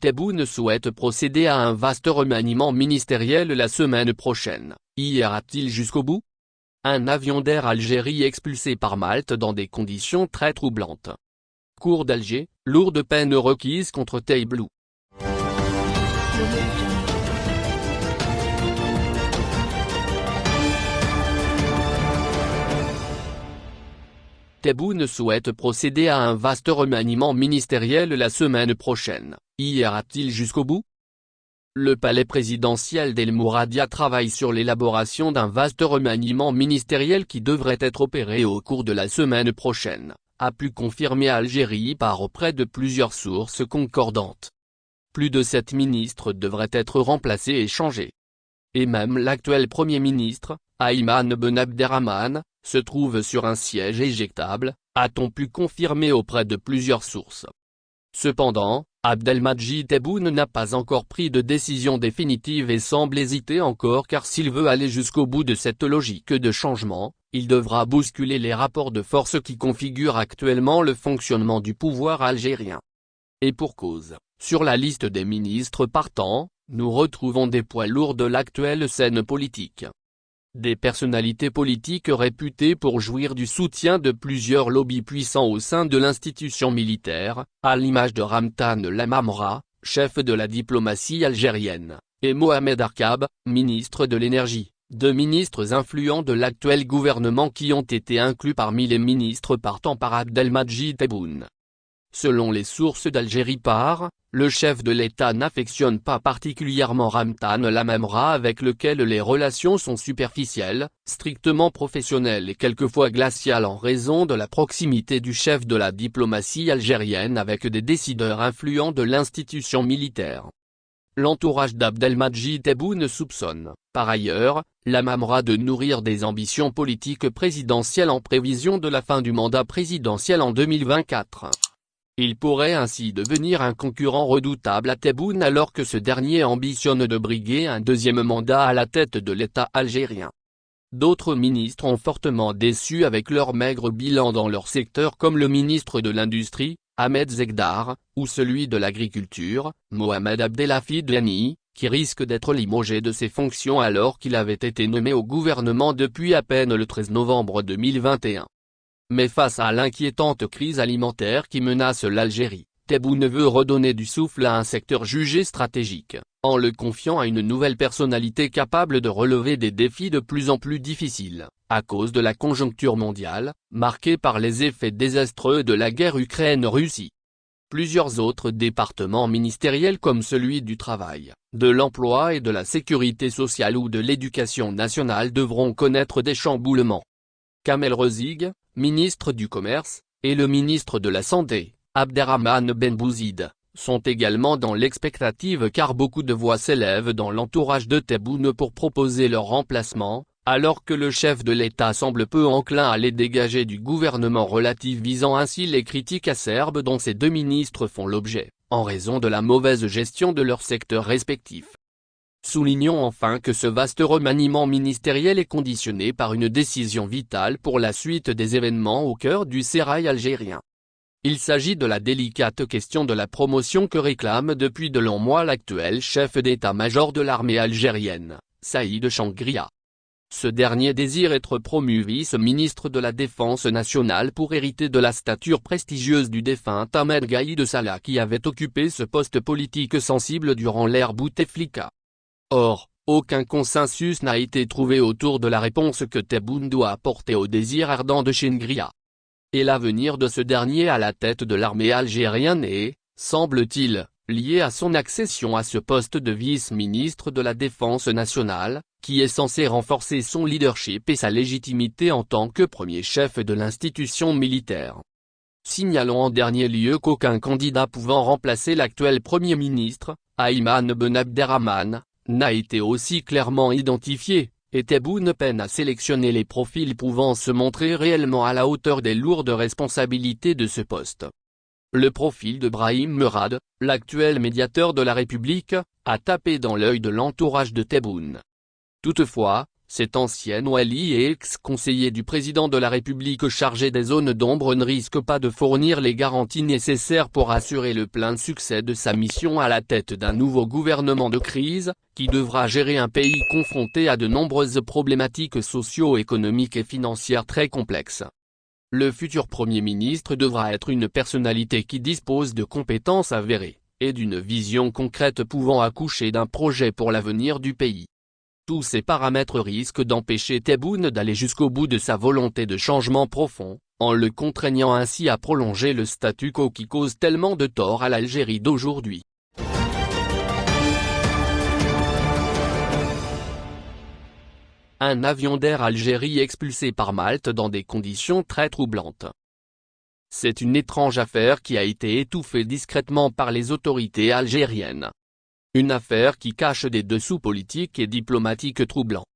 Tebboune souhaite procéder à un vaste remaniement ministériel la semaine prochaine, y ira-t-il jusqu'au bout? Un avion d'Air Algérie expulsé par Malte dans des conditions très troublantes. Cour d'Alger, lourde peine requise contre Teiblou. Tebboune souhaite procéder à un vaste remaniement ministériel la semaine prochaine, y ira-t-il jusqu'au bout? Le palais présidentiel d'El Mouradia travaille sur l'élaboration d'un vaste remaniement ministériel qui devrait être opéré au cours de la semaine prochaine, a pu confirmer Algérie par auprès de plusieurs sources concordantes. Plus de sept ministres devraient être remplacés et changés. Et même l'actuel Premier ministre, Ayman Ben Abderrahman, se trouve sur un siège éjectable, a-t-on pu confirmer auprès de plusieurs sources. Cependant, Abdelmajid Tebboune n'a pas encore pris de décision définitive et semble hésiter encore car s'il veut aller jusqu'au bout de cette logique de changement, il devra bousculer les rapports de force qui configurent actuellement le fonctionnement du pouvoir algérien. Et pour cause, sur la liste des ministres partants, nous retrouvons des poids lourds de l'actuelle scène politique. Des personnalités politiques réputées pour jouir du soutien de plusieurs lobbies puissants au sein de l'institution militaire, à l'image de Ramtan Lamamra, chef de la diplomatie algérienne, et Mohamed Arkab, ministre de l'énergie, deux ministres influents de l'actuel gouvernement qui ont été inclus parmi les ministres partant par Abdelmajid Tebboune. Selon les sources d'Algérie par, le chef de l'État n'affectionne pas particulièrement Ramtan Lamamra avec lequel les relations sont superficielles, strictement professionnelles et quelquefois glaciales en raison de la proximité du chef de la diplomatie algérienne avec des décideurs influents de l'institution militaire. L'entourage d'Abdelmajid Tebboune soupçonne, par ailleurs, Lamamra de nourrir des ambitions politiques présidentielles en prévision de la fin du mandat présidentiel en 2024. Il pourrait ainsi devenir un concurrent redoutable à Tebboune alors que ce dernier ambitionne de briguer un deuxième mandat à la tête de l'État algérien. D'autres ministres ont fortement déçu avec leur maigre bilan dans leur secteur comme le ministre de l'Industrie, Ahmed Zegdar, ou celui de l'Agriculture, Mohamed Abdelhafid Lani, qui risque d'être limogé de ses fonctions alors qu'il avait été nommé au gouvernement depuis à peine le 13 novembre 2021. Mais face à l'inquiétante crise alimentaire qui menace l'Algérie, Tebboune veut redonner du souffle à un secteur jugé stratégique, en le confiant à une nouvelle personnalité capable de relever des défis de plus en plus difficiles, à cause de la conjoncture mondiale, marquée par les effets désastreux de la guerre Ukraine-Russie. Plusieurs autres départements ministériels comme celui du travail, de l'emploi et de la sécurité sociale ou de l'éducation nationale devront connaître des chamboulements. Kamel Rezig, ministre du Commerce, et le ministre de la Santé, Abderrahman Benbouzid, sont également dans l'expectative car beaucoup de voix s'élèvent dans l'entourage de Tebboune pour proposer leur remplacement, alors que le chef de l'État semble peu enclin à les dégager du gouvernement relativisant ainsi les critiques acerbes dont ces deux ministres font l'objet, en raison de la mauvaise gestion de leurs secteurs respectifs. Soulignons enfin que ce vaste remaniement ministériel est conditionné par une décision vitale pour la suite des événements au cœur du sérail algérien. Il s'agit de la délicate question de la promotion que réclame depuis de longs mois l'actuel chef d'état-major de l'armée algérienne, Saïd Changria. Ce dernier désire être promu vice-ministre de la Défense nationale pour hériter de la stature prestigieuse du défunt Ahmed Gaïd Salah qui avait occupé ce poste politique sensible durant l'ère Bouteflika. Or, aucun consensus n'a été trouvé autour de la réponse que Tebboune doit apporter au désir ardent de Chengria. Et l'avenir de ce dernier à la tête de l'armée algérienne est, semble-t-il, lié à son accession à ce poste de vice-ministre de la Défense nationale, qui est censé renforcer son leadership et sa légitimité en tant que premier chef de l'institution militaire. Signalons en dernier lieu qu'aucun candidat pouvant remplacer l'actuel Premier ministre, Ayman Ben Abderrahman, n'a été aussi clairement identifié, et Tebboune peine à sélectionner les profils pouvant se montrer réellement à la hauteur des lourdes responsabilités de ce poste. Le profil de Brahim Murad, l'actuel médiateur de la République, a tapé dans l'œil de l'entourage de Tebboune. Toutefois, cet ancien Wali et ex-conseiller du président de la République chargé des zones d'ombre ne risque pas de fournir les garanties nécessaires pour assurer le plein succès de sa mission à la tête d'un nouveau gouvernement de crise, qui devra gérer un pays confronté à de nombreuses problématiques socio-économiques et financières très complexes. Le futur Premier ministre devra être une personnalité qui dispose de compétences avérées, et d'une vision concrète pouvant accoucher d'un projet pour l'avenir du pays. Tous ces paramètres risquent d'empêcher Tebboune d'aller jusqu'au bout de sa volonté de changement profond, en le contraignant ainsi à prolonger le statu quo qui cause tellement de tort à l'Algérie d'aujourd'hui. Un avion d'Air Algérie expulsé par Malte dans des conditions très troublantes. C'est une étrange affaire qui a été étouffée discrètement par les autorités algériennes. Une affaire qui cache des dessous politiques et diplomatiques troublants.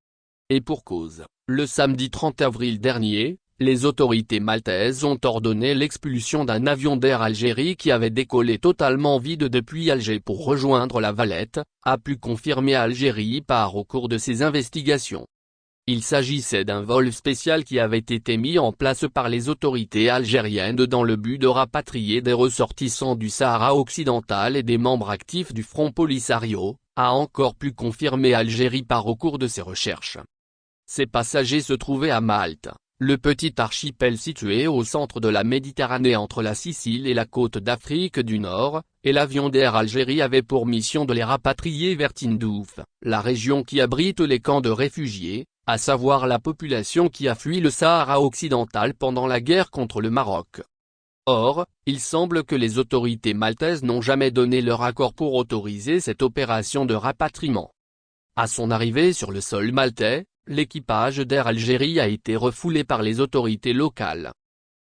Et pour cause, le samedi 30 avril dernier, les autorités maltaises ont ordonné l'expulsion d'un avion d'Air Algérie qui avait décollé totalement vide depuis Alger pour rejoindre la Valette, a pu confirmer Algérie par au cours de ses investigations. Il s'agissait d'un vol spécial qui avait été mis en place par les autorités algériennes dans le but de rapatrier des ressortissants du Sahara occidental et des membres actifs du Front Polisario, a encore pu confirmer Algérie par au cours de ses recherches. Ces passagers se trouvaient à Malte, le petit archipel situé au centre de la Méditerranée entre la Sicile et la côte d'Afrique du Nord, et l'avion d'Air Algérie avait pour mission de les rapatrier vers Tindouf, la région qui abrite les camps de réfugiés, à savoir la population qui a fui le Sahara occidental pendant la guerre contre le Maroc. Or, il semble que les autorités maltaises n'ont jamais donné leur accord pour autoriser cette opération de rapatriement. À son arrivée sur le sol maltais, l'équipage d'Air Algérie a été refoulé par les autorités locales.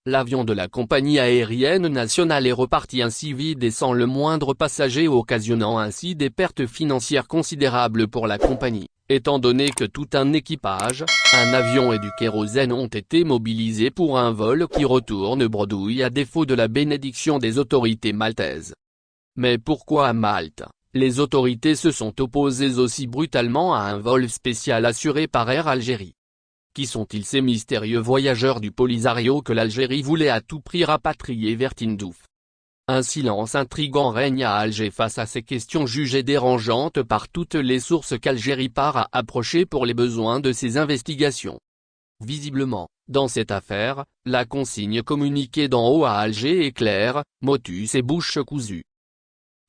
L'avion de la compagnie aérienne nationale est reparti ainsi vide et sans le moindre passager occasionnant ainsi des pertes financières considérables pour la compagnie étant donné que tout un équipage, un avion et du kérosène ont été mobilisés pour un vol qui retourne bredouille à défaut de la bénédiction des autorités maltaises. Mais pourquoi à Malte, les autorités se sont opposées aussi brutalement à un vol spécial assuré par Air Algérie. Qui sont-ils ces mystérieux voyageurs du Polisario que l'Algérie voulait à tout prix rapatrier vers Tindouf? Un silence intrigant règne à Alger face à ces questions jugées dérangeantes par toutes les sources qu'Algérie part à approcher pour les besoins de ses investigations. Visiblement, dans cette affaire, la consigne communiquée d'en haut à Alger est claire, motus et bouche cousue.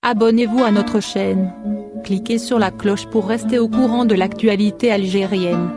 Abonnez-vous à notre chaîne. Cliquez sur la cloche pour rester au courant de l'actualité algérienne.